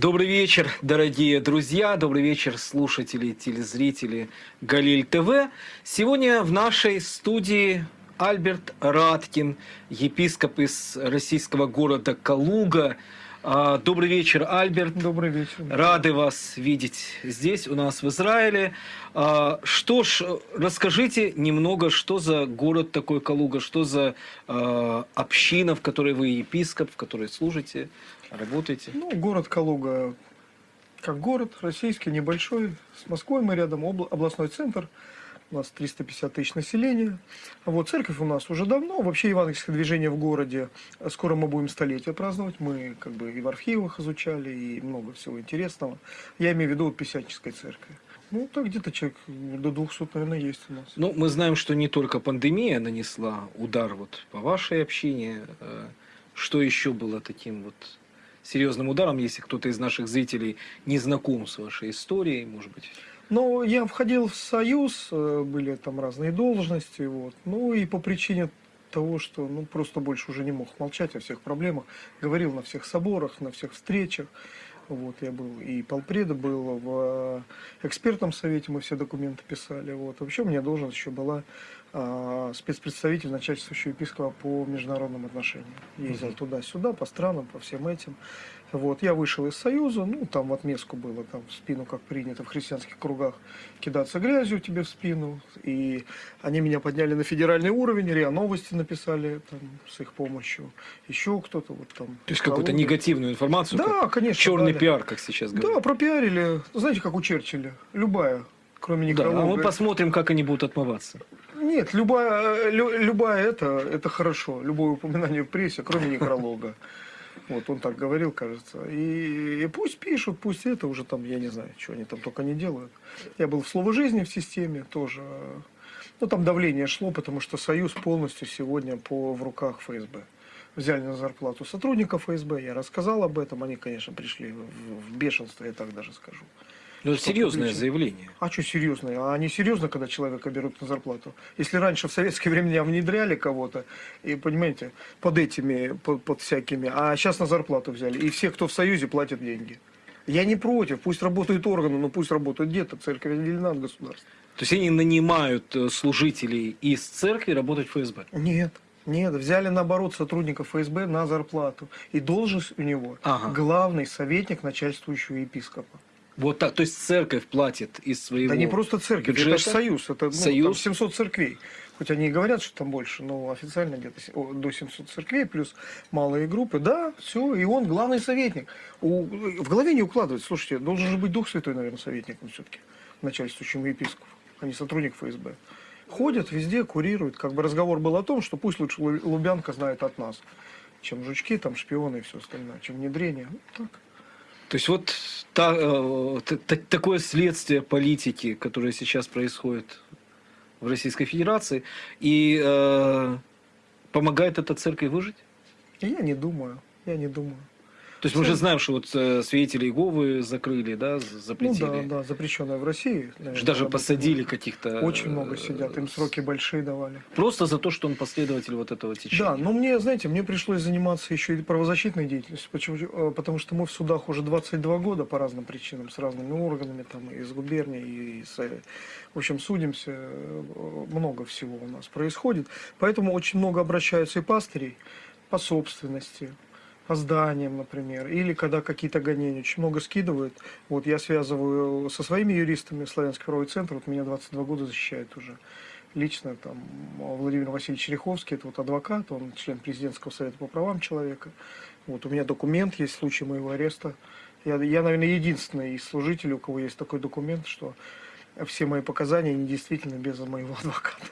Добрый вечер, дорогие друзья, добрый вечер, слушатели, телезрители Галиль ТВ. Сегодня в нашей студии Альберт Раткин, епископ из российского города Калуга. А, Добрый вечер, Альберт. Добрый вечер. Рады вас видеть здесь, у нас в Израиле. А, Что ж, расскажите немного, что за город такой Калуга, что за а, община, в которой вы епископ, в которой служите, работаете? Ну, город Калуга, как город, российский, небольшой. С Москвой мы рядом, обла- областной центр. У нас 350 тысяч населения. Вот, церковь у нас уже давно. Вообще евангельское движение в городе. Скоро мы будем столетие праздновать. Мы как бы и в архивах изучали, и много всего интересного. Я имею в виду вот Писяческой церкви. Ну, так где-то человек до 200, наверное, есть у нас. Ну, мы знаем, что не только пандемия нанесла удар вот по вашей общине. Э, Что еще было таким вот серьезным ударом, если кто-то из наших зрителей не знаком с вашей историей, может быть? Ну, я входил в Союз, э, были там разные должности, вот. Ну, и по причине того, что, ну, просто больше уже не мог молчать о всех проблемах, говорил на всех соборах, на всех встречах. Вот, я был и полпреда был в э, экспертном совете, мы все документы писали. Вот. Вообще у меня должность еще была спецпредставитель начальствующего епископа по международным отношениям. Ездил туда-сюда, по странам, по всем этим. Вот, я вышел из Союза, ну, там в отместку было, там в спину, как принято в христианских кругах, кидаться грязью тебе в спину. И они меня подняли на федеральный уровень, РИА Новости написали там, с их помощью. Еще кто-то вот там. То есть какую-то негативную информацию? Да, как конечно. Черный дали. пиар, как сейчас говорят. Да, пропиарили. Знаете, как у Черчилля. Любая, кроме Да, а некролога. мы посмотрим, как они будут отмываться. Нет, любая, лю- любая это, это хорошо. Любое упоминание в прессе, кроме некролога. Вот он так говорил, кажется. И, и пусть пишут, пусть это уже там, я не знаю, что они там только не делают. Я был в слово жизни в системе тоже. Ну, там давление шло, потому что Союз полностью сегодня по, в руках ФСБ. Взяли на зарплату сотрудников ФСБ, я рассказал об этом, они, конечно, пришли в, в бешенство, я так даже скажу. Ну, это серьезное публично? заявление. А что серьезно? А они серьезно, когда человека берут на зарплату? Если раньше в советское время меня внедряли кого-то, и понимаете, под этими, под, под всякими, а сейчас на зарплату взяли, и все, кто в Союзе, платят деньги. Я не против, пусть работают органы, но пусть работают где-то, церковь отделена от государства. То есть они нанимают э, служителей из церкви работать в ФСБ. Нет, нет, взяли наоборот сотрудников ФСБ на зарплату. И должность у него Ага. главный советник начальствующего епископа. Вот так. То есть церковь платит из своего Да не просто церковь, это бюджета? же союз. Это ну, Союз. там 700 церквей. Хоть они и говорят, что там больше, но официально где-то до 700 церквей, плюс малые группы. Да, все, и он главный советник. У- в голове не укладывается. Слушайте, должен же быть Дух Святой, наверное, советником все-таки, начальствующим епископом, а не сотрудник ФСБ. Ходят везде, курируют. Как бы разговор был о том, что пусть лучше Лу- Лубянка знает от нас, чем жучки, там шпионы и все остальное, чем внедрение. Ну, так. То есть вот та- э, т- т- такое следствие политики, которое сейчас происходит в Российской Федерации, и э, помогает эта церковь выжить? Я не думаю, я не думаю. То есть мы же знаем, что вот э, свидетели Иеговы закрыли, да, з- Ну запретили. да, да, запрещенная в России. наверное, Даже посадили каких-то... Очень э, много сидят, им сроки большие давали. Просто за то, что он последователь вот этого течения. Да, но мне, знаете, мне пришлось заниматься еще и правозащитной деятельностью, почему, э, потому что мы в судах уже 22 года по разным причинам, с разными органами, там, из губернии, и с, э, в общем, судимся, э, много всего у нас происходит. Поэтому очень много обращаются и пастырей по собственности, по зданиям, например, или когда какие-то гонения очень много скидывают. Вот я связываю со своими юристами, Славянский правовой центр, вот меня 22 года защищает уже лично там Владимир Васильевич Череховский, это вот адвокат, он член президентского совета по правам человека. Вот у меня документ есть в случае моего ареста. Я, я, наверное, единственный из служителей, у кого есть такой документ, что все мои показания недействительны без моего адвоката.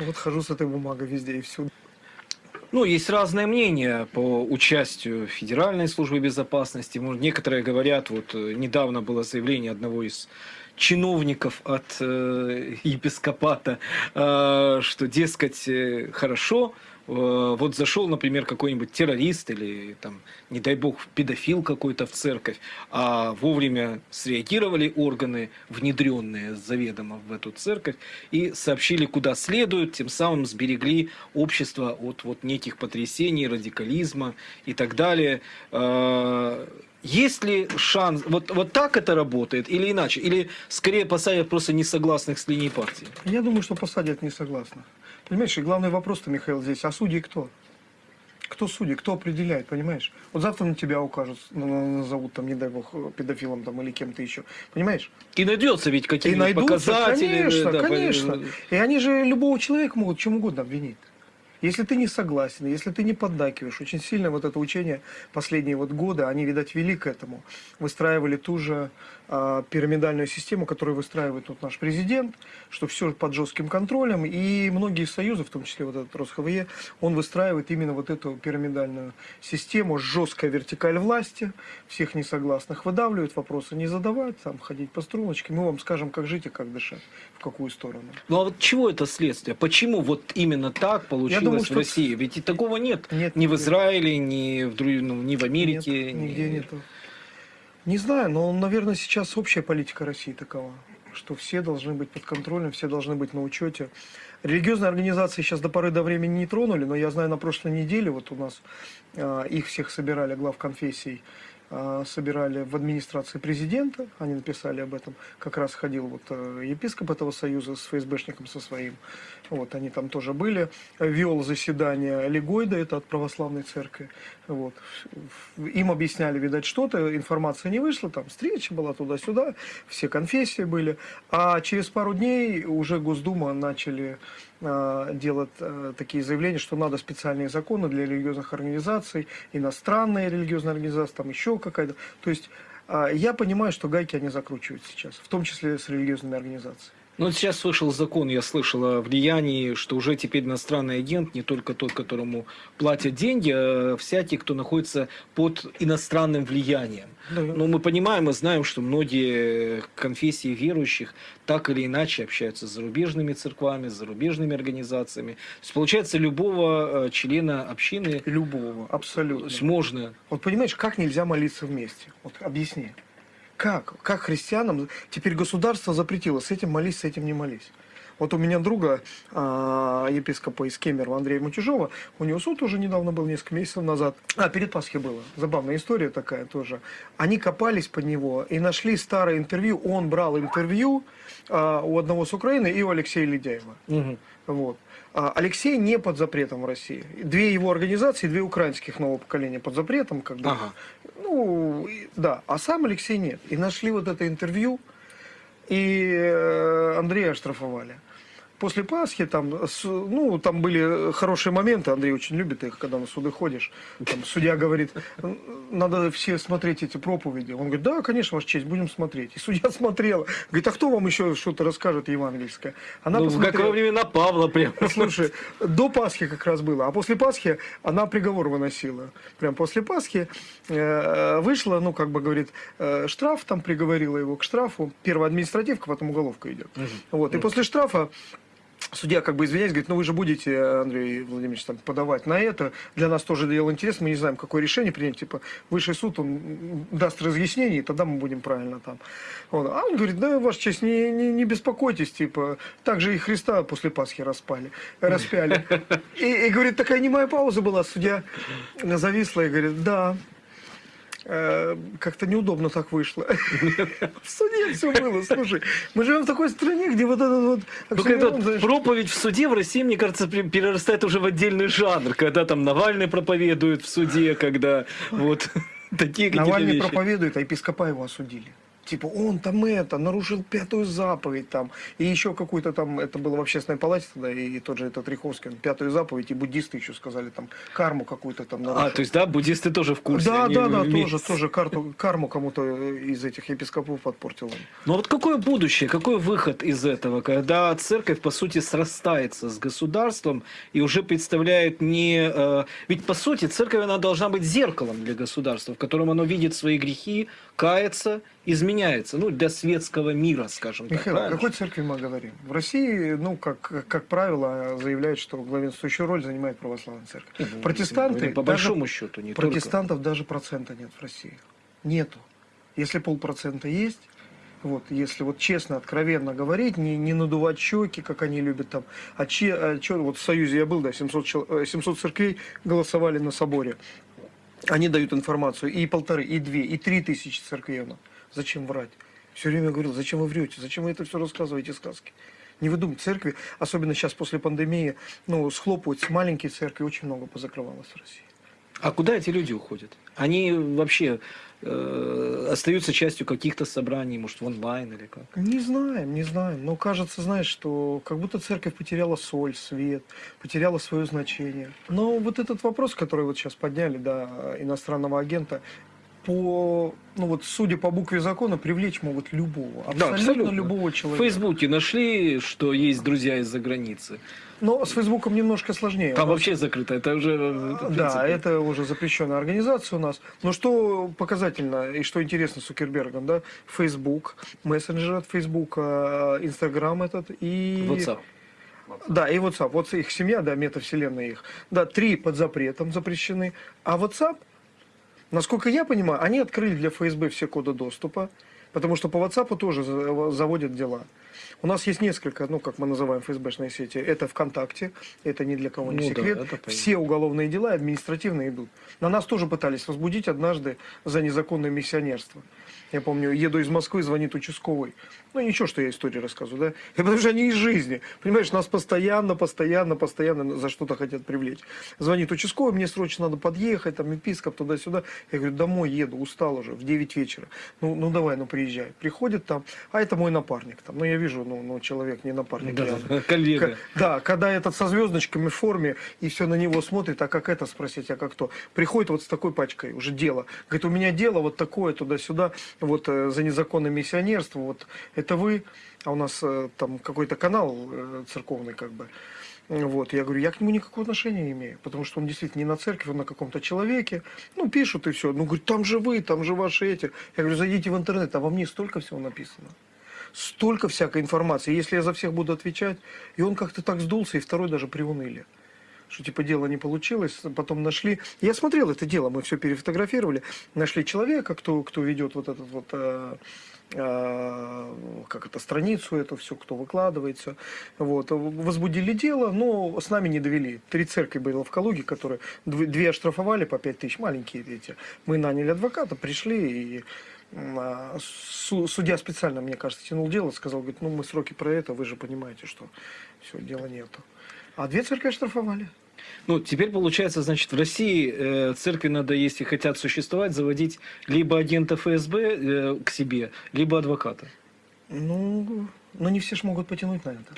Вот хожу с этой бумагой везде и всюду. Ну, есть разное мнение по участию Федеральной службы безопасности. Некоторые говорят, вот э, недавно было заявление одного из чиновников от э, епископата, э, что, дескать, э, хорошо, э, вот зашел, например, какой-нибудь террорист или, там, не дай бог, педофил какой-то в церковь, а вовремя среагировали органы, внедренные заведомо в эту церковь, и сообщили, куда следует, тем самым сберегли общество от вот неких потрясений, радикализма и так далее. Есть ли шанс, вот, вот так это работает или иначе? Или скорее посадят просто несогласных с линией партии? Я думаю, что посадят не согласны. Понимаешь, и главный вопрос-то, Михаил, здесь, а судьи кто? Кто судьи, кто определяет, понимаешь? Вот завтра на тебя укажут, назовут там, не дай бог, педофилом там или кем-то еще. Понимаешь? И найдется ведь какие-нибудь найдутся, показатели. конечно, да, конечно. И они же любого человека могут чем угодно обвинить. Если ты не согласен, если ты не поддакиваешь, очень сильно вот это учение последние вот годы, они, видать, вели к этому. Выстраивали ту же пирамидальную систему, которую выстраивает тут наш президент, что все под жестким контролем. И многие союзы, в том числе вот этот РосХВЕ, он выстраивает именно вот эту пирамидальную систему, жесткая вертикаль власти, всех несогласных выдавливают, вопросы не задавать, там ходить по струночке. Мы вам скажем, как жить и как дышать, в какую сторону. Ну а вот чего это следствие? Почему вот именно так получилось думаю, в что- России? Ведь и такого нет. Нет, ни в нет. Израиле, ни в, ну, ни в Америке. Нет, ни- нигде нету. Не знаю, но, наверное, сейчас общая политика России такова, что все должны быть под контролем, все должны быть на учете. Религиозные организации сейчас до поры до времени не тронули, но я знаю, на прошлой неделе вот у нас а, их всех собирали, глав конфессий, собирали в администрации президента, они написали об этом, как раз ходил вот э, епископ этого союза с ФСБшником со своим, вот, они там тоже были, вел заседание Легойда, это от православной церкви, вот, им объясняли, видать, что-то, информация не вышла, там встреча была туда-сюда, все конфессии были, а через пару дней уже Госдума начали э, делать э, такие заявления, что надо специальные законы для религиозных организаций, иностранные религиозные организации, там еще какая-то. То есть э, я понимаю, что гайки они закручивают сейчас, в том числе с религиозными организациями. Ну, вот сейчас вышел закон, я слышал о влиянии, что уже теперь иностранный агент, не только тот, которому платят деньги, а всякий, кто находится под иностранным влиянием. Да. Но мы понимаем и знаем, что многие конфессии верующих так или иначе общаются с зарубежными церквами, с зарубежными организациями. То есть, получается, любого э, члена общины Любого, абсолютно. можно Вот понимаешь, как нельзя молиться вместе? Вот объясни. Как? Как христианам теперь государство запретило с этим молись, с этим не молись? Вот у меня друга, а, епископа из Кемерово Андрея Мутюжова, у него суд уже недавно был, несколько месяцев назад. А, перед Пасхой было. Забавная история такая тоже. Они копались под него и нашли старое интервью. Он брал интервью а, у одного с Украины и у Алексея Ледяева. Мгм. Вот. А Алексей не под запретом в России. Две его организации, две украинских нового поколения под запретом, как бы. Ага. Ну, да. А сам Алексей нет. И нашли вот это интервью, и э, Андрея оштрафовали. После Пасхи там, ну, там были хорошие моменты, Андрей очень любит их, когда на суды ходишь. Там судья говорит, «Н- надо все смотреть эти проповеди. Он говорит, да, конечно, Ваша честь, будем смотреть. И судья смотрела. Говорит, а кто вам еще что-то расскажет евангельское? Она Ну, как посмотрела. во времена Павла прям. Слушай, до Пасхи как раз было, а после Пасхи она приговор выносила. Прям после Пасхи э, вышла, ну, как бы говорит, э, штраф, там приговорила его к штрафу. Первая административка, потом уголовка идет. Вот, и после штрафа Судья как бы извиняясь, говорит, ну вы же будете, Андрей Владимирович, там, подавать на это. Для нас тоже дело интересно, мы не знаем, какое решение принять. Типа, высший суд, он даст разъяснение, и тогда мы будем правильно там. Вот. А он говорит, да, ваша честь, не, не, не беспокойтесь, типа, так же и Христа после Пасхи распали, распяли. И, и говорит, такая немая пауза была, судья зависла и говорит, да, э, как-то неудобно так вышло. В суде все было, слушай. Мы живем в такой стране, где вот этот вот... Только знаешь, проповедь в суде в России, мне кажется, перерастает уже в отдельный жанр, когда там Навальный проповедует в суде, когда вот такие какие-то Навальный проповедует, а епископа его осудили. Типа, он там это, нарушил пятую заповедь там. И еще какую-то там, это было в общественной палате тогда, и тот же этот Риховский, он пятую заповедь, и буддисты еще сказали там, карму какую-то там нарушил. А, то есть, да, буддисты тоже в курсе. да, да, да, вместе. тоже, тоже карту, карму кому-то из этих епископов подпортил он. Но вот какое будущее, какой выход из этого, когда церковь, по сути, срастается с государством и уже представляет не... э, ведь, по сути, церковь, она должна быть зеркалом для государства, в котором оно видит свои грехи, кается, изменяется. Ну, для светского мира, скажем так. Михаил, о какой церкви мы говорим? В России, ну, как, как правило, заявляют, что главенствующую роль занимает православная церковь. Ну, Протестанты, По даже- большому счету, не только. Протестантов даже процента нет в России. Нету. Если полпроцента есть, вот, если вот честно, откровенно говорить, не, не надувать щеки, как они любят там, а че, а чё, вот в Союзе я был, да, 700, чел- э, 700 церквей голосовали на соборе. Они дают информацию и полторы, и две, и три тысячи церквенов. Зачем врать? Все время говорил, зачем вы врете, зачем вы это все рассказываете, сказки? Не выдумывайте, церкви, особенно сейчас после пандемии, ну, схлопываются маленькие церкви, очень много позакрывалось в России. А куда эти люди уходят? Они вообще э, остаются частью каких-то собраний, может, в онлайн или как? Не знаем, не знаем. Но кажется, знаешь, что как будто церковь потеряла соль, свет, потеряла свое значение. Но вот этот вопрос, который вот сейчас подняли, да, иностранного агента, по, ну вот, судя по букве закона, привлечь могут любого, абсолютно, Да, абсолютно. любого В человека. Фейсбуке нашли, что есть друзья из-за границы. Но с Фейсбуком немножко сложнее. Там вообще закрыто, это уже... это, в Да, это уже запрещенная организация у нас. Но что показательно и что интересно с Цукербергом, да, Facebook, мессенджер от Facebook, Инстаграм этот и... WhatsApp. Да, и WhatsApp. Вот их семья, да, метавселенная их. Да, три под запретом запрещены. А WhatsApp, насколько я понимаю, они открыли для ФСБ все коды доступа, потому что по WhatsApp тоже за- заводят дела. У нас есть несколько, ну, как мы называем ФСБшные сети. Это ВКонтакте, это ни для кого не Ну да, секрет. понятно. все уголовные дела административные идут. На нас тоже пытались возбудить однажды за незаконное миссионерство. Я помню, еду из Москвы, звонит участковый. Ну, ничего, что я историю рассказываю, да? И потому что они из жизни. Понимаешь, нас постоянно, постоянно, постоянно за что-то хотят привлечь. Звонит участковый, мне срочно надо подъехать, там, епископ, туда-сюда. Я говорю, домой еду, устал уже, в 9 вечера. Ну, ну давай, ну, приезжай. Приходит там, а это мой напарник. Там, ну, я вижу, ну, ну человек не напарник. Да, явно. коллега. Да, когда этот со звездочками в форме, и все на него смотрит, а как это спросить, а как кто? Приходит вот с такой пачкой, уже дело. Говорит, у меня дело вот такое, туда-сюда, вот э, за незаконное миссионерство, вот это вы, а у нас э, там какой-то канал э, церковный как бы. Вот, я говорю, я к нему никакого отношения не имею, потому что он действительно не на церкви, он на каком-то человеке. Ну, пишут и все. Ну, говорит, там же вы, там же ваши эти. Я говорю, зайдите в интернет, а во мне столько всего написано столько всякой информации. Если я за всех буду отвечать, и он как-то так сдулся, и второй даже приуныли. Что типа дело не получилось, потом нашли. Я смотрел это дело, мы все перефотографировали. Нашли человека, кто, кто ведет вот этот вот э, э, как это, страницу эту все, кто выкладывается. Вот. Возбудили дело, но с нами не довели. Три церкви было в Калуге, которые дв- две оштрафовали по пять тысяч, маленькие эти. Мы наняли адвоката, пришли и судья специально, мне кажется, тянул дело, сказал, говорит, ну мы сроки про это, вы же понимаете, что все, дела нету. А две церкви оштрафовали. Ну, теперь получается, значит, в России э, церкви надо, если хотят существовать, заводить либо агента ФСБ э, к себе, либо адвоката. Ну, но не все ж могут потянуть на это,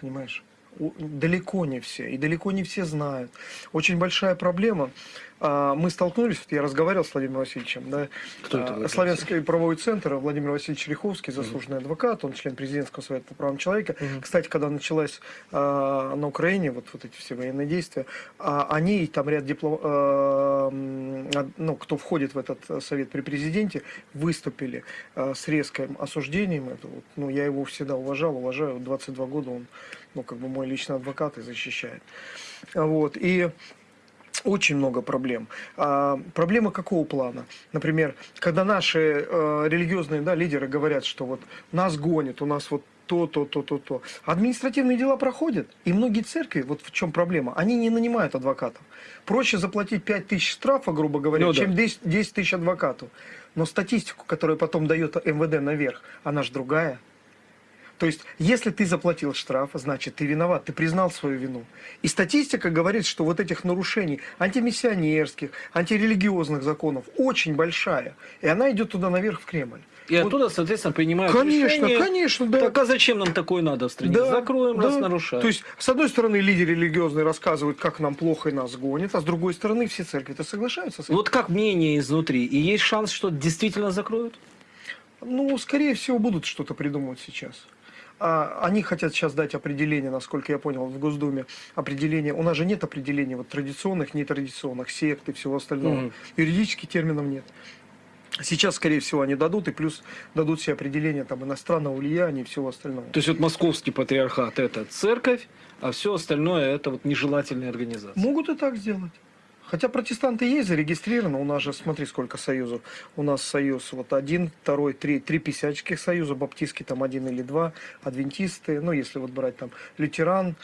понимаешь? Далеко не все, и далеко не все знают. Очень большая проблема. А, Мы столкнулись, вот я разговаривал с Владимиром Васильевичем, да, Кто это а, Славянский правовой центр, Владимир Васильевич Риховский, заслуженный адвокат, он член президентского совета по правам человека. Мгм. Кстати, когда началась а, на Украине вот, вот эти все военные действия, а, они и там ряд диплом, а, ну, кто входит в этот совет при президенте, выступили а, с резким осуждением. Это вот, ну, я его всегда уважал, уважаю. 22 года он, ну, как бы мой личный адвокат и защищает. Вот. И очень много проблем. А, проблемы какого плана? Например, когда наши э, религиозные да, лидеры говорят, что вот нас гонят, у нас вот то, то, то, то, то. Административные дела проходят, и многие церкви, вот в чем проблема, они не нанимают адвокатов. Проще заплатить 5 тысяч штрафа, грубо говоря, Ну да. чем 10, 10 тысяч адвокату. Но статистику, которую потом дает МВД наверх, она же другая. То есть, если ты заплатил штраф, значит, ты виноват, ты признал свою вину. И статистика говорит, что вот этих нарушений антимиссионерских, антирелигиозных законов очень большая. И она идет туда наверх, в Кремль. И Вот- оттуда, соответственно, принимают Конечно, решение. конечно, да. Так а зачем нам такое надо в стране? Да, Закроем, раз да. нарушаем. То есть, с одной стороны, лидеры религиозные рассказывают, как нам плохо и нас гонят, а с другой стороны, все церкви-то соглашаются с этим. Вот как мнение изнутри? И есть шанс, что действительно закроют? Ну, скорее всего, будут что-то придумывать сейчас. А, они хотят сейчас дать определение, насколько я понял, в Госдуме. Определение. У нас же нет определения вот, традиционных, нетрадиционных, сект и всего остального. Мгм. Юридических терминов нет. Сейчас, скорее всего, они дадут, и плюс дадут все определения там, иностранного влияния и всего остального. То есть вот московский патриархат это церковь, а все остальное это вот нежелательные организации. Могут и так сделать. Хотя протестанты есть зарегистрированы, у нас же, смотри, сколько союзов. У нас союз вот один, второй, три, три писяческих союза, баптистский там один или два, адвентисты, ну, если вот брать там лютеран,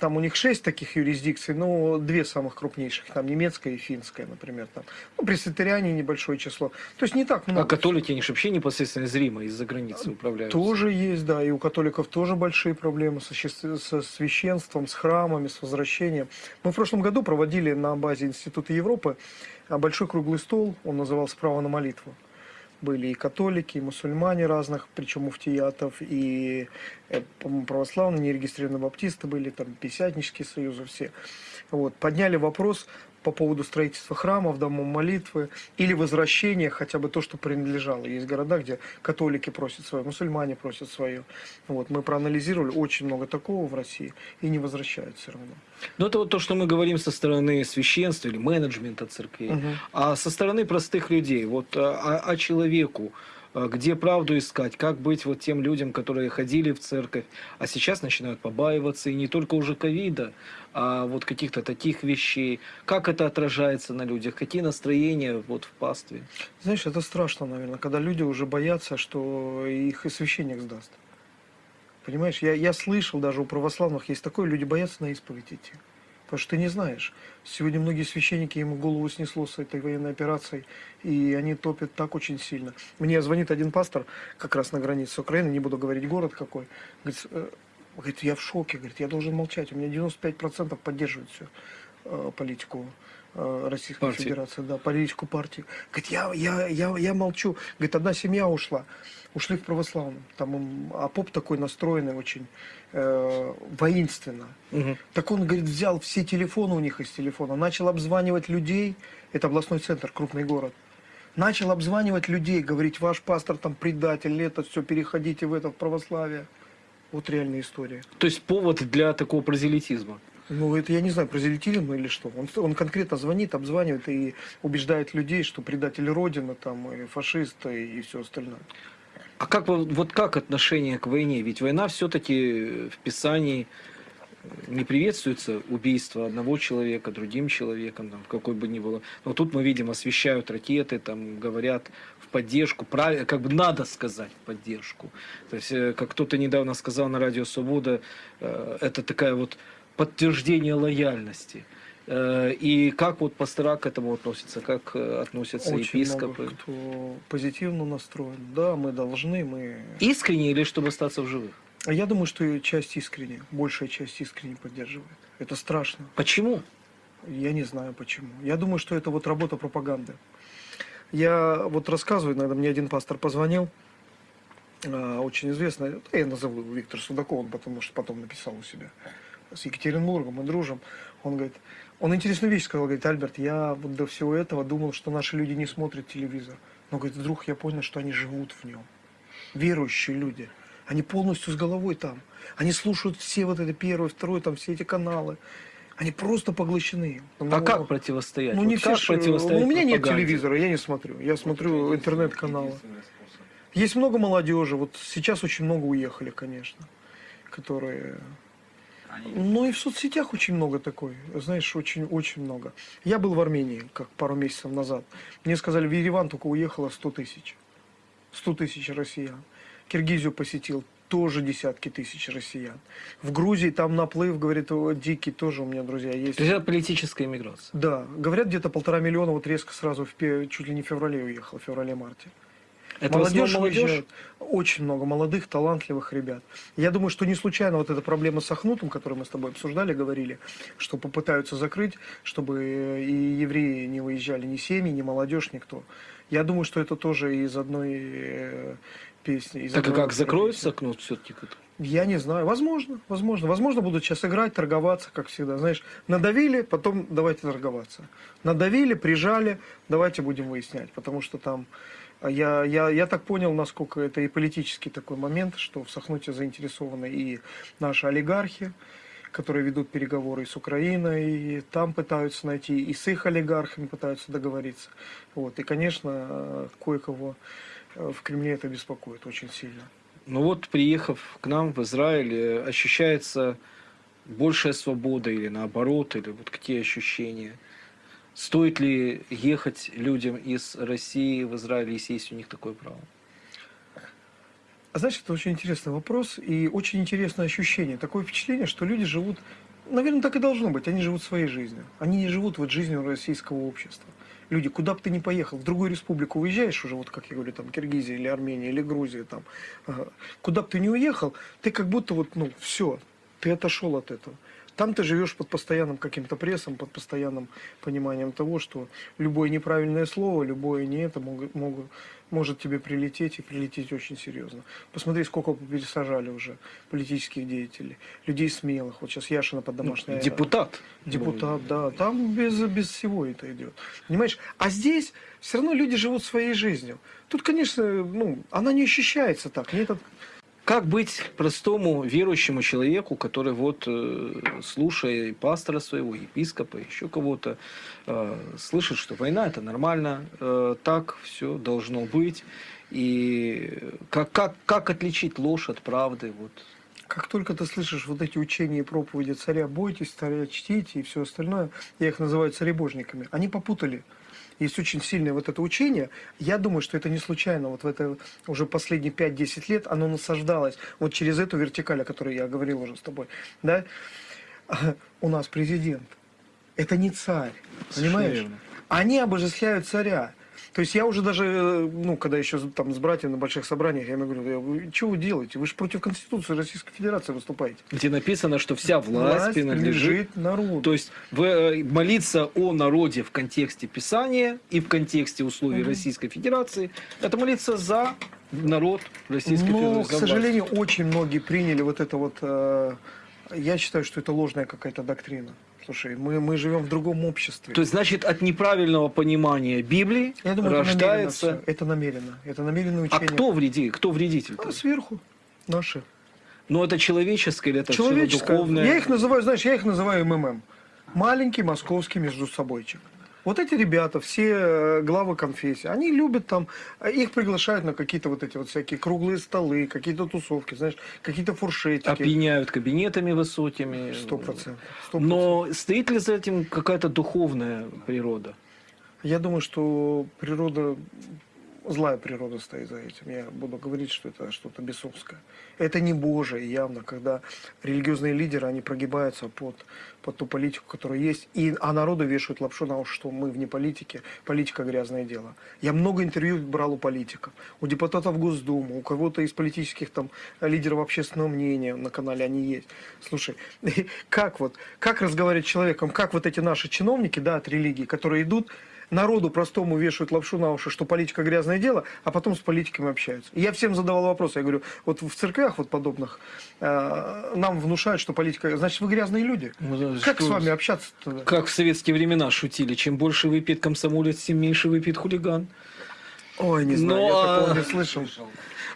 там у них шесть таких юрисдикций, но две самых крупнейших, там немецкая и финская, например, там, ну, пресвитериане небольшое число. То есть не так много. А католики, они же вообще непосредственно из Рима, из-за границы управляют. Тоже есть, да, и у католиков тоже большие проблемы со, со священством, с храмами, с возвращением. Мы в прошлом году проводили на базе Института Европы а, большой круглый стол, он назывался «Право на молитву». Были и католики, и мусульмане разных, причем муфтиятов, и, э, по-моему, православные, нерегистрированные баптисты были, там, пятидесятнические союзы все. Вот, подняли вопрос по поводу строительства храмов, домов молитвы или возвращения хотя бы то, что принадлежало. Есть города, где католики просят свое, мусульмане просят свое. Вот, мы проанализировали очень много такого в России и не возвращают все равно. Ну, это вот то, что мы говорим со стороны священства или менеджмента церквей. Мгм. А со стороны простых людей, вот а, а человеку, а, где правду искать, как быть вот тем людям, которые ходили в церковь, а сейчас начинают побаиваться, и не только уже ковида, а вот каких-то таких вещей. Как это отражается на людях, какие настроения вот в пастве? Знаешь, это страшно, наверное, когда люди уже боятся, что их и священник сдаст. Понимаешь, я, я слышал, даже у православных есть такое, люди боятся на исповедь идти. Потому что ты не знаешь. Сегодня многие священники, ему голову снесло с этой военной операцией, и они топят так очень сильно. Мне звонит один пастор, как раз на границе с Украиной, не буду говорить город какой, говорит, э, говорит, я в шоке, говорит, я должен молчать, у меня 95% поддерживают всю э, политику Российской Партии. Федерации, да, политику партии. Говорит, я, я, я, я молчу. Говорит, одна семья ушла, ушли в православном. Там, им- а поп такой настроенный очень э, воинственно. Мгм. Так он, говорит, взял все телефоны у них из телефона, начал обзванивать людей, это областной центр, крупный город, начал обзванивать людей, говорить, ваш пастор там предатель, это все, переходите в это, в православие. Вот реальная история. То есть повод для такого прозелитизма. Ну, это я не знаю, прозелитизм ну или что. Он, он конкретно звонит, обзванивает и убеждает людей, что предатель Родины, там, и фашист, и, все остальное. А как вот как отношение к войне? Ведь война все-таки в Писании не приветствуется убийство одного человека другим человеком, там, какой бы ни было. Но тут мы видим, освещают ракеты, там говорят в поддержку, правильно, как бы надо сказать в поддержку. То есть, э, как кто-то недавно сказал на радио Свобода, э, это такая вот подтверждение лояльности. Э, И как вот пастора к этому относятся, как э, относятся Очень епископы? много кто позитивно настроен. Да, мы должны, мы... Искренне или чтобы остаться в живых? А Я думаю, что часть искренне, большая часть искренне поддерживает. Это страшно. Почему? Я не знаю почему. Я думаю, что это вот работа пропаганды. Я вот рассказываю, иногда мне один пастор позвонил, а, очень известный, я назову его Виктор Судаков, он потому что потом написал у себя, с Екатеринбургом, мы дружим. Он говорит, он интересную вещь сказал, говорит, Альберт, я вот до всего этого думал, что наши люди не смотрят телевизор. Но, говорит, вдруг я понял, что они живут в нем. Верующие люди. Они полностью с головой там. Они слушают все вот это первое, второе, там все эти каналы. Они просто поглощены. А Ну, как противостоять? ну, Вот не все как ж- противостоять ну, у меня нет пропаганде? телевизора, я не смотрю. Я смотрю интернет-каналы. Есть много молодежи. Вот сейчас очень много уехали, конечно. Которые... Ну и в соцсетях очень много такой. Знаешь, очень-очень много. Я был в Армении, как пару месяцев назад. Мне сказали, в Ереван только уехало 100 тысяч. 100 тысяч россиян. Киргизию посетил тоже десятки тысяч россиян. В Грузии там наплыв, говорит, дикий, тоже у меня друзья есть. То есть это политическая иммиграция. Да, говорят, где-то полтора миллиона вот резко сразу в чуть ли не в феврале уехал, в феврале-марте. Это молодежь, молодежь? уезжает. Очень много молодых, талантливых ребят. Я думаю, что не случайно вот эта проблема с Ахнутом, которую мы с тобой обсуждали, говорили, что попытаются закрыть, чтобы э, и евреи не выезжали, ни семьи, ни молодежь, никто. Я думаю, что это тоже из одной э, песни. Из Так и одной как закроется окно все-таки? я не знаю. Возможно, возможно. Возможно, будут сейчас играть, торговаться, как всегда. Знаешь, надавили, потом давайте торговаться. Надавили, прижали, давайте будем выяснять. Потому что там, я, я, я так понял, насколько это и политический такой момент, что в Сахнуте заинтересованы и наши олигархи, которые ведут переговоры с Украиной, и там пытаются найти, и с их олигархами пытаются договориться. Вот. И, конечно, кое-кого э, в Кремле это беспокоит очень сильно. Ну вот, приехав к нам в Израиль, э, ощущается большая свобода или наоборот, или вот какие ощущения? Стоит ли ехать людям из России в Израиль, если есть у них такое право? А знаешь, это очень интересный вопрос и очень интересное ощущение. Такое впечатление, что люди живут Наверное, так и должно быть. Они живут своей жизнью. Они не живут вот жизнью российского общества. Люди, куда бы ты ни поехал, в другую республику уезжаешь уже, вот как я говорю, там, Киргизия или Армения или Грузия, там, куда бы ты ни уехал, ты как будто вот, ну, все, ты отошел от этого. Там ты живешь под постоянным каким-то прессом, под постоянным пониманием того, что любое неправильное слово, любое не это могут, могут, может тебе прилететь и прилететь очень серьезно. Посмотри, сколько пересажали уже политических деятелей, людей смелых. Вот сейчас Яшина под домашней... Ну, депутат. Депутат, да. Там без, без всего это идет. Понимаешь? А здесь все равно люди живут своей жизнью. Тут, конечно, ну, она не ощущается так. Этот как быть простому верующему человеку, который вот, э, слушая пастора своего, епископа, еще кого-то, э, слышит, что война это нормально, э, так все должно быть. И как, как, как отличить ложь от правды? Вот. Как только ты слышишь вот эти учения и проповеди царя, бойтесь, царя чтите и все остальное, я их называю царебожниками, они попутали есть очень сильное вот это учение. Я думаю, что это не случайно. Вот в это уже последние 5-10 лет оно насаждалось вот через эту вертикаль, о которой я говорил уже с тобой. Да? У нас президент. Это не царь. Понимаешь? Они обожествляют царя. То есть я уже даже, э, ну, когда еще там с братьями на больших собраниях, я ему говорю, что вы делаете? Вы же против Конституции Российской Федерации выступаете. Где написано, что вся власть, власть принадлежит народу. То есть вы, э, молиться о народе в контексте Писания и в контексте условий угу. Российской Федерации, это молиться за народ Российской Но, Федерации. Но, к сожалению, очень многие приняли вот это вот... Э, я считаю, что это ложная какая-то доктрина. Слушай, мы, мы живем в другом обществе. То есть, значит, от неправильного понимания Библии Я думаю, рождается... Это намеренно. Это намеренное учение. А кто, вреди... кто вредитель? А, сверху. Наши. Но это человеческое или это человеческое. духовное? Я их называю, знаешь, я их называю МММ. Маленький московский между собойчик. Вот эти ребята, все э, главы конфессии, они любят там, э, их приглашают на какие-то вот эти вот всякие круглые столы, какие-то тусовки, знаешь, какие-то фуршетики. Опьяняют кабинетами высокими. Сто процентов. Но стоит ли за этим какая-то духовная природа? Я думаю, что природа злая природа стоит за этим. Я буду говорить, что это что-то бесовское. Это не Божие явно, когда религиозные лидеры, они прогибаются под, под ту политику, которая есть, и, а народу вешают лапшу на уши, что мы вне политики, политика грязное дело. Я много интервью брал у политиков, у депутатов Госдумы, у кого-то из политических там лидеров общественного мнения на канале они есть. Слушай, как вот, как разговаривать с человеком, как вот эти наши чиновники, да, от религии, которые идут, народу простому вешают лапшу на уши, что политика грязное дело, а потом с политиками общаются. И я всем задавал вопрос, я говорю, вот в церквях вот подобных э, нам внушают, что политика, значит, вы грязные люди. Ну, как что, с вами общаться тогда? Как в советские времена шутили, чем больше выпьет комсомолец, тем меньше выпьет хулиган. Ой, не знаю, Но, я такого а... не слышал.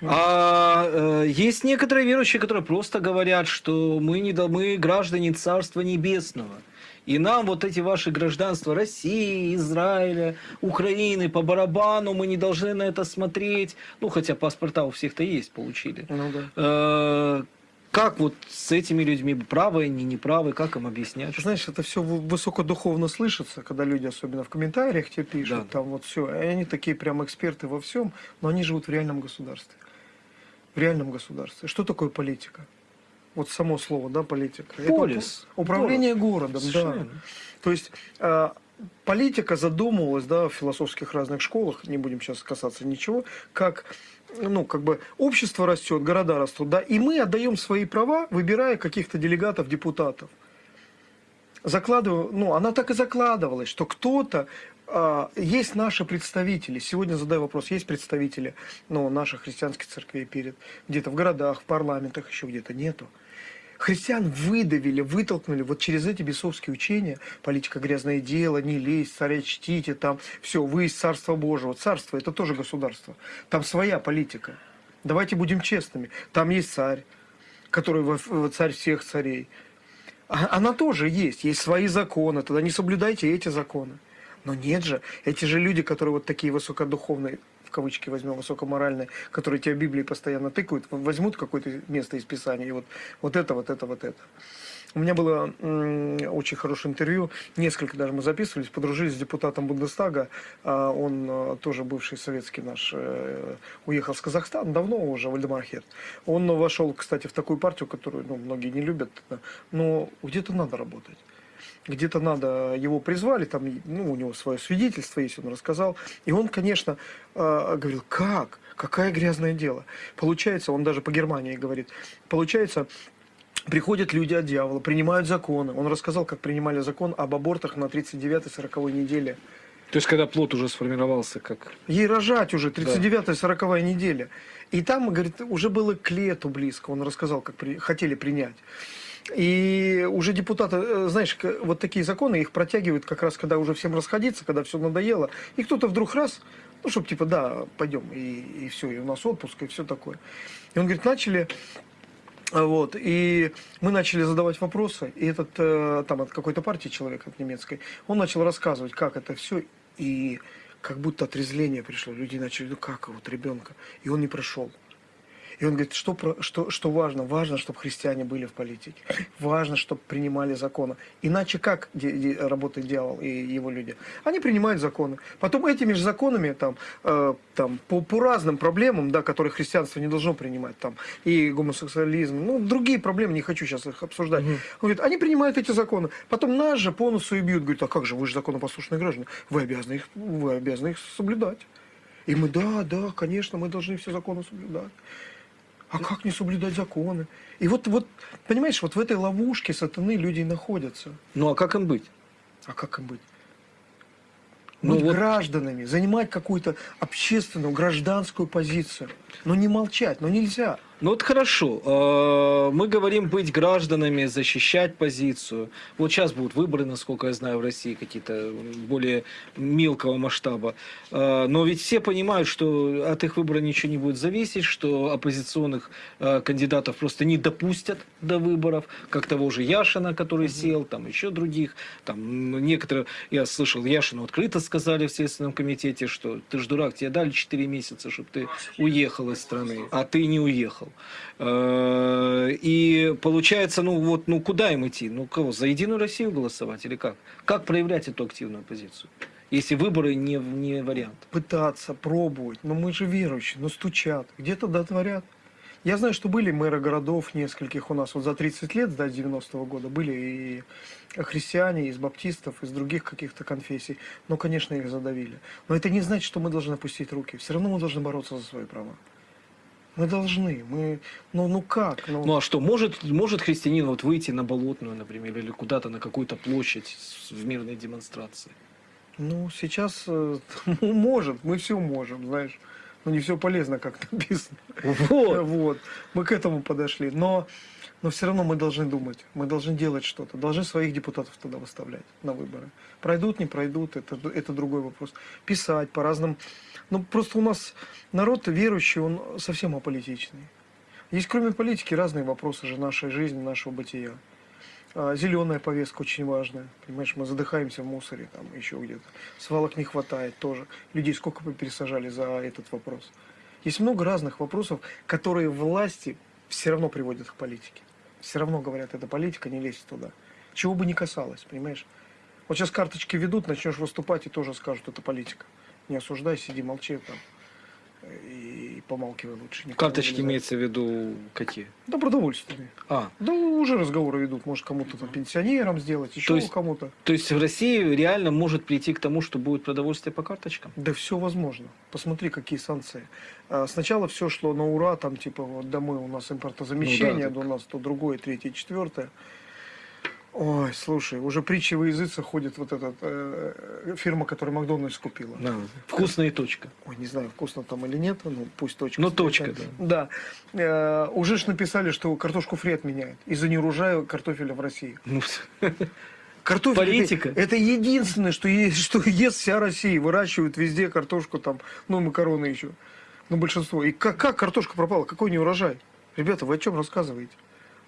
А э, есть некоторые верующие, которые просто говорят, что мы, не, мы граждане Царства Небесного. И нам вот эти ваши гражданства России, Израиля, Украины по барабану, мы не должны на это смотреть. Ну, хотя паспорта у всех-то есть, получили. Ну, да. Э, как вот с этими людьми, правы они, неправы, как им объяснять? Знаешь, это все высокодуховно слышится, когда люди, особенно в комментариях тебе пишут, да. там вот все, они такие прям эксперты во всем, но они живут в реальном государстве. В реальном государстве. Что такое политика? Вот само слово, да, политика. Полис. Это управление город. городом, Совершенно. да. То есть э, политика задумывалась, да, в философских разных школах, не будем сейчас касаться ничего, как ну, как бы общество растет, города растут, да, и мы отдаем свои права, выбирая каких-то делегатов, депутатов. Закладываю, ну, она так и закладывалась, что кто-то а, есть наши представители. Сегодня задаю вопрос, есть представители ну, наших христианских церквей перед где-то в городах, в парламентах, еще где-то нету. Христиан выдавили, вытолкнули вот через эти бесовские учения, политика грязное дело, не лезь, царя чтите, там все, вы из Царства Божьего. Царство это тоже государство. Там своя политика. Давайте будем честными. Там есть царь, который царь всех царей. А, она тоже есть, есть свои законы, тогда не соблюдайте эти законы. Но нет же, эти же люди, которые вот такие высокодуховные, кавычки возьмем, высокоморальные, которые тебя Библии постоянно тыкают, возьмут какое-то место из Писания, и вот, вот это, вот это, вот это. У меня было очень хорошее интервью, несколько даже мы записывались, подружились с депутатом Бундестага, а, он а, тоже бывший советский наш, э, уехал с Казахстана, давно уже, Вальдемар Херт. Он вошел, кстати, в такую партию, которую ну, многие не любят, но где-то надо работать где-то надо, его призвали, там, ну, у него свое свидетельство есть, он рассказал. И он, конечно, э, говорил, как? Какое грязное дело? Получается, он даже по Германии говорит, получается, Приходят люди от дьявола, принимают законы. Он рассказал, как принимали закон об абортах на 39-40 неделе. То есть, когда плод уже сформировался, как... Ей рожать уже, 39-40 неделя. И там, говорит, уже было к лету близко. Он рассказал, как при... хотели принять. И уже депутаты, э, знаешь, вот такие законы, их протягивают как раз, когда уже всем расходиться, когда все надоело. И кто-то вдруг раз, ну, чтобы типа, да, пойдем, и, и все, и у нас отпуск, и все такое. И он говорит, начали вот, и мы начали задавать вопросы, и этот, э, там, от какой-то партии человек, от немецкой, он начал рассказывать, как это все, и как будто отрезвление пришло. Люди начали, ну как вот ребенка, и он не прошел. И он говорит, что, что, что важно? Важно, чтобы христиане были в политике. Важно, чтобы принимали законы. Иначе как работает дьявол и его люди? Они принимают законы. Потом этими же законами там, э, там, по, по разным проблемам, да, которые христианство не должно принимать, там, и гомосексуализм, ну, другие проблемы, не хочу сейчас их обсуждать. Угу. Он говорит, они принимают эти законы. Потом нас же по носу и бьют. Говорит, а как же, вы же законопослушные граждане. Вы обязаны их, вы обязаны их соблюдать. И мы, да, да, конечно, мы должны все законы соблюдать. А как не соблюдать законы? И вот, вот, понимаешь, вот в этой ловушке сатаны люди находятся. Ну а как им быть? А как им быть? Ну, быть вот... гражданами, занимать какую-то общественную, гражданскую позицию. Но не молчать, но нельзя. Ну вот хорошо, э, мы говорим быть гражданами, защищать позицию. Вот сейчас будут выборы, насколько я знаю, в России какие-то более мелкого масштаба. Э, но ведь все понимают, что от их выбора ничего не будет зависеть, что оппозиционных э, кандидатов просто не допустят до выборов, как того же Яшина, который сел, там еще других. Там некоторые, я слышал, Яшину открыто сказали в Следственном комитете, что ты ж дурак, тебе дали 4 месяца, чтобы ты уехал из страны, а ты не уехал. Э, и получается, ну вот, ну куда им идти? Ну кого, за Единую Россию голосовать или как? Как проявлять эту активную позицию? Если выборы не, не вариант. Пытаться, пробовать. Но мы же верующие, но стучат. Где-то дотворят. Я знаю, что были мэры городов нескольких у нас вот за 30 лет, до 90-го года, были и христиане, из баптистов, из других каких-то конфессий. Но, конечно, их задавили. Но это не значит, что мы должны опустить руки. Все равно мы должны бороться за свои права. Мы должны. Мы, ну, ну как? Ну... ну а что, может, может христианин вот выйти на Болотную, например, или куда-то на какую-то площадь в мирной демонстрации? Ну, сейчас э, может, мы все можем, знаешь. Но не все полезно, как написано. Вот. вот. Мы к этому подошли. Но, но все равно мы должны думать, мы должны делать что-то. Должны своих депутатов туда выставлять на выборы. Пройдут, не пройдут, это, это другой вопрос. Писать по разным ну, просто у нас народ верующий, он совсем аполитичный. Есть кроме политики разные вопросы же нашей жизни, нашего бытия. А, зеленая повестка очень важная. Понимаешь, мы задыхаемся в мусоре, там еще где-то. Свалок не хватает тоже. Людей сколько бы пересажали за этот вопрос. Есть много разных вопросов, которые власти все равно приводят к политике. Все равно говорят, это политика, не лезь туда. Чего бы ни касалось, понимаешь? Вот сейчас карточки ведут, начнешь выступать и тоже скажут, это политика не осуждай, сиди, молчи там. И помалкивай лучше. Карточки имеется в виду какие? Да, продовольственные. А. Да, уже разговоры ведут. Может, кому-то там пенсионерам сделать, еще кому-то. То есть в России реально может прийти к тому, что будет продовольствие по карточкам? Да все возможно. Посмотри, какие санкции. А, сначала все шло на ура, там типа вот домой у нас импортозамещение, ну, да, так... у нас то другое, третье, четвертое. Ой, слушай, уже притчи во языце ходит вот эта э, фирма, которая Макдональдс купила. Да, вкусная точка. Ой, не знаю, вкусно там или нет, ну пусть точка. Ну точка, да. Да. Э, уже ж написали, что картошку фри отменяют из-за неурожая картофеля в России. Ну, Картофель Политика. Это, это единственное, что, есть, что ест вся Россия. Выращивают везде картошку, там, ну, макароны еще. Ну, большинство. И как, как картошка пропала? Какой не урожай? Ребята, вы о чем рассказываете?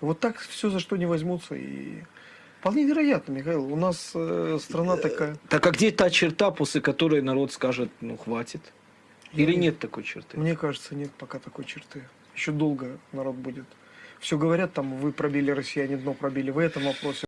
Вот так все за что не возьмутся. И Вполне вероятно, Михаил. У нас э, страна э, такая. Так а где та черта, после которой народ скажет, ну хватит? Или Я, нет такой черты? Мне кажется, нет пока такой черты. Еще долго народ будет. все говорят, там, вы пробили россияне дно, пробили в этом вопросе.